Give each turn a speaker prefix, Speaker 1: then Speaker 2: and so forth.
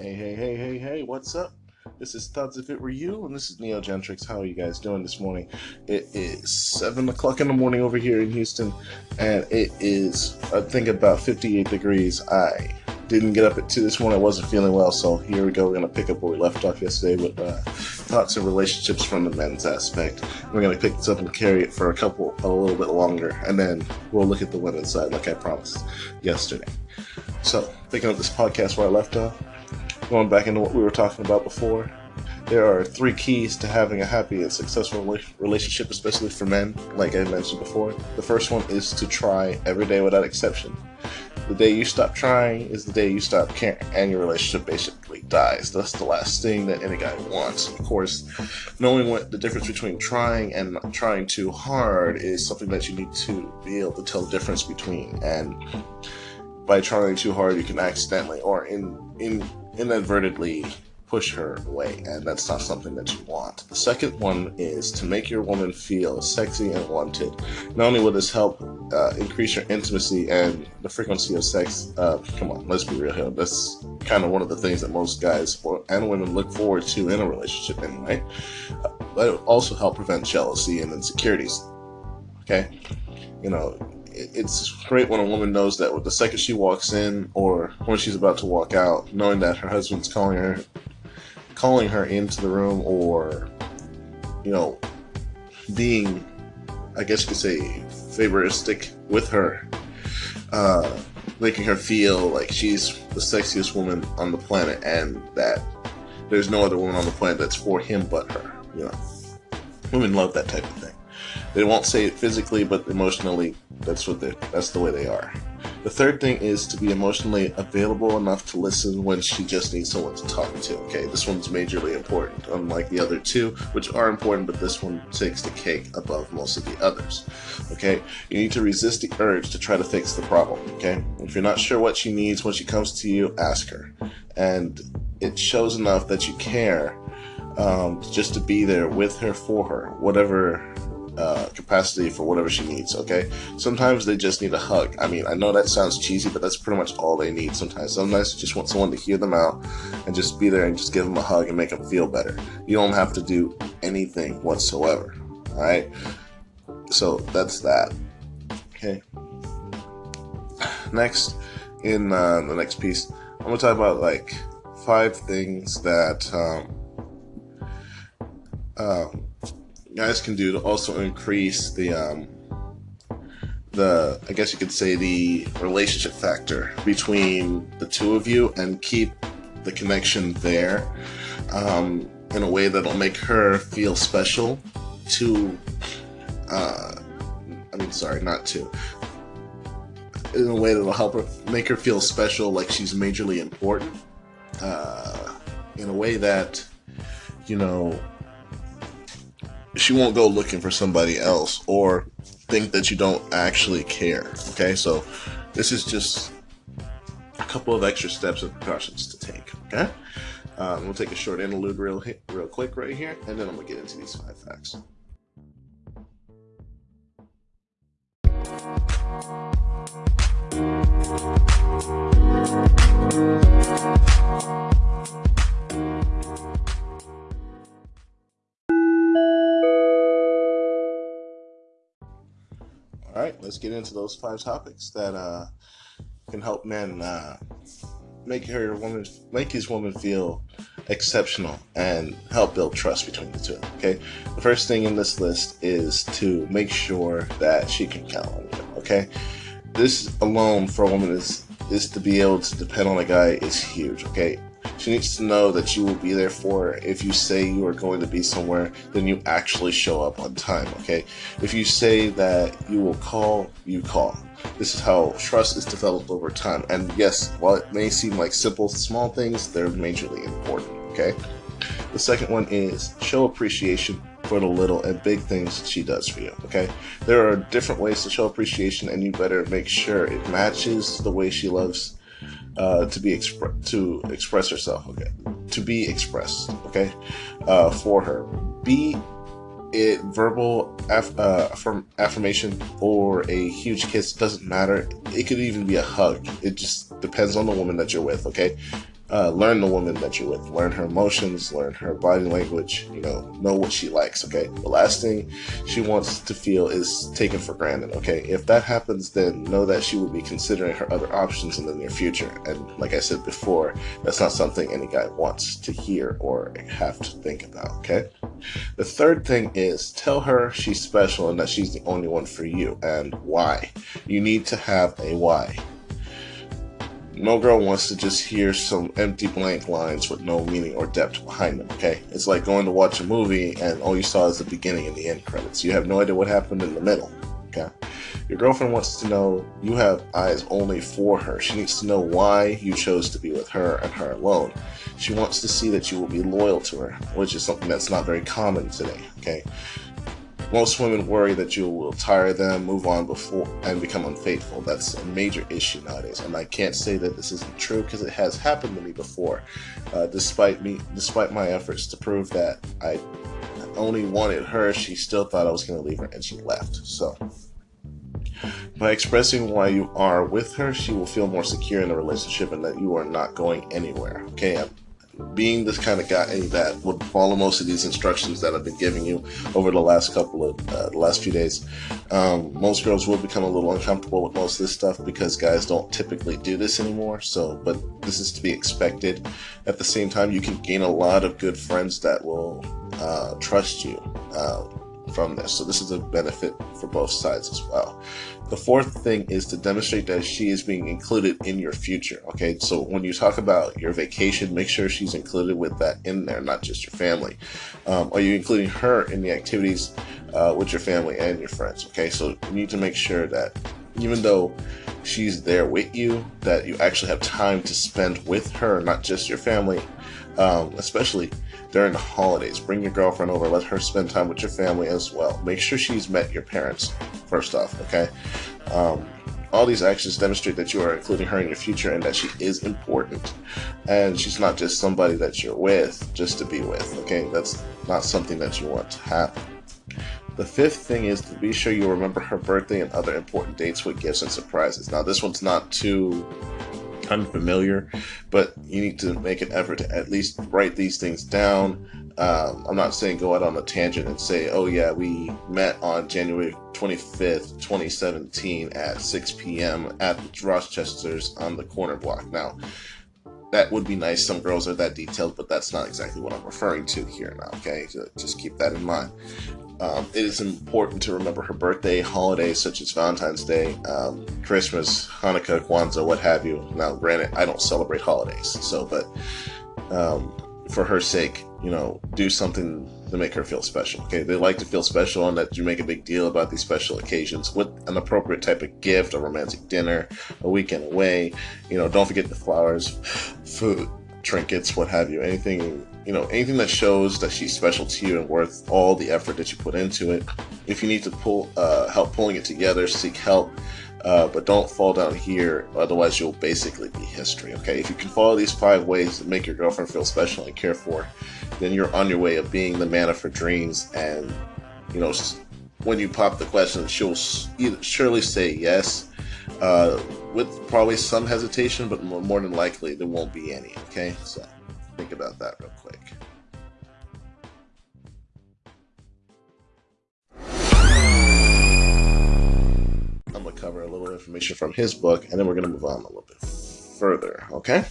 Speaker 1: Hey, hey, hey, hey, hey, what's up? This is Thoughts If It Were You, and this is Neo Gentrix. How are you guys doing this morning? It is 7 o'clock in the morning over here in Houston, and it is, I think, about 58 degrees. I didn't get up at 2 this morning. I wasn't feeling well, so here we go. We're going to pick up where we left off yesterday with uh, thoughts and relationships from the men's aspect. We're going to pick this up and carry it for a couple, a little bit longer, and then we'll look at the women's side like I promised yesterday. So, picking up this podcast where I left off going back into what we were talking about before, there are three keys to having a happy and successful relationship, especially for men, like I mentioned before. The first one is to try every day without exception. The day you stop trying is the day you stop caring, and your relationship basically dies. That's the last thing that any guy wants. Of course, knowing what the difference between trying and trying too hard is something that you need to be able to tell the difference between. And by trying too hard, you can accidentally or in in inadvertently push her away, and that's not something that you want. The second one is to make your woman feel sexy and wanted. Not only will this help uh, increase your intimacy and the frequency of sex, uh, come on, let's be real here. That's kind of one of the things that most guys and women look forward to in a relationship, anyway. Uh, but it will also help prevent jealousy and insecurities. Okay, you know, it's great when a woman knows that with the second she walks in or when she's about to walk out, knowing that her husband's calling her, calling her into the room, or you know, being, I guess you could say, favoristic with her, uh, making her feel like she's the sexiest woman on the planet, and that there's no other woman on the planet that's for him but her. You know, women love that type of thing. They won't say it physically, but emotionally, that's what they that's the way they are. The third thing is to be emotionally available enough to listen when she just needs someone to talk to. Okay, this one's majorly important, unlike the other two, which are important, but this one takes the cake above most of the others. Okay, you need to resist the urge to try to fix the problem. Okay, if you're not sure what she needs when she comes to you, ask her, and it shows enough that you care um, just to be there with her for her, whatever uh, capacity for whatever she needs, okay? Sometimes they just need a hug. I mean, I know that sounds cheesy, but that's pretty much all they need sometimes. Sometimes you just want someone to hear them out and just be there and just give them a hug and make them feel better. You don't have to do anything whatsoever, alright? So that's that, okay? Next, in uh, the next piece, I'm gonna talk about like five things that um, um, guys can do to also increase the um, the I guess you could say the relationship factor between the two of you and keep the connection there um, in a way that'll make her feel special to uh, I mean sorry not to. In a way that'll help her make her feel special like she's majorly important uh, in a way that you know she won't go looking for somebody else or think that you don't actually care. Okay, so this is just a couple of extra steps and precautions to take. Okay, um, we'll take a short interlude real real quick right here, and then I'm gonna get into these five facts. Let's get into those five topics that uh, can help men uh, make her woman, make his woman feel exceptional and help build trust between the two. Okay, the first thing in this list is to make sure that she can count on you. Okay, this alone for a woman is is to be able to depend on a guy is huge. Okay, she needs to know that you will be there for her. If you say you are going to be somewhere, then you actually show up on time, okay? If you say that you will call, you call. This is how trust is developed over time. And yes, while it may seem like simple, small things, they're majorly important, okay? The second one is show appreciation for the little and big things she does for you, okay? There are different ways to show appreciation, and you better make sure it matches the way she loves uh, to be expre- to express herself. Okay, to be expressed. Okay, uh, for her. Be it verbal uh, affirm- affirmation or a huge kiss doesn't matter. It could even be a hug. It just depends on the woman that you're with. Okay, uh, learn the woman that you're with, learn her emotions, learn her body language, you know, know what she likes, okay? The last thing she wants to feel is taken for granted, okay? If that happens, then know that she will be considering her other options in the near future. And like I said before, that's not something any guy wants to hear or have to think about, okay? The third thing is tell her she's special and that she's the only one for you and why. You need to have a why. No girl wants to just hear some empty blank lines with no meaning or depth behind them, okay? It's like going to watch a movie and all you saw is the beginning and the end credits. You have no idea what happened in the middle, okay? Your girlfriend wants to know you have eyes only for her. She needs to know why you chose to be with her and her alone. She wants to see that you will be loyal to her, which is something that's not very common today, okay? Most women worry that you will tire them, move on before, and become unfaithful. That's a major issue nowadays, and I can't say that this isn't true because it has happened to me before. Uh, despite me, despite my efforts to prove that I only wanted her, she still thought I was going to leave her, and she left. So. By expressing why you are with her, she will feel more secure in the relationship and that you are not going anywhere. Okay, I'm being this kind of guy that would follow most of these instructions that I've been giving you over the last couple of uh, the last few days, um, most girls will become a little uncomfortable with most of this stuff because guys don't typically do this anymore. So, but this is to be expected. At the same time, you can gain a lot of good friends that will uh, trust you. Uh, from this. So this is a benefit for both sides as well. The fourth thing is to demonstrate that she is being included in your future. Okay, so when you talk about your vacation, make sure she's included with that in there, not just your family. Um, are you including her in the activities uh, with your family and your friends? Okay, so you need to make sure that even though she's there with you, that you actually have time to spend with her, not just your family, um, especially during the holidays. Bring your girlfriend over, let her spend time with your family as well. Make sure she's met your parents first off, okay? Um, all these actions demonstrate that you are including her in your future and that she is important. And she's not just somebody that you're with just to be with, okay? That's not something that you want to happen. The fifth thing is to be sure you remember her birthday and other important dates with gifts and surprises. Now, this one's not too unfamiliar, but you need to make an effort to at least write these things down. Um, I'm not saying go out on a tangent and say, oh, yeah, we met on January 25th, 2017 at 6 p.m. at Rochester's on the corner block. Now, that would be nice. Some girls are that detailed, but that's not exactly what I'm referring to here now, okay? So just keep that in mind. Um, it is important to remember her birthday, holidays such as Valentine's Day, um, Christmas, Hanukkah, Kwanzaa, what have you. Now, granted, I don't celebrate holidays, so, but um, for her sake, you know, do something to make her feel special. Okay, they like to feel special, and that you make a big deal about these special occasions with an appropriate type of gift, a romantic dinner, a weekend away. You know, don't forget the flowers, food, trinkets, what have you. Anything you know, anything that shows that she's special to you and worth all the effort that you put into it. If you need to pull uh, help pulling it together, seek help. Uh, but don't fall down here, otherwise you'll basically be history. Okay, if you can follow these five ways to make your girlfriend feel special and cared for, then you're on your way of being the man of her dreams. And you know, when you pop the question, she'll either surely say yes, uh, with probably some hesitation, but more than likely there won't be any. Okay, so think about that real quick. I'm going to cover a little information from his book, and then we're going to move on a little bit further, okay?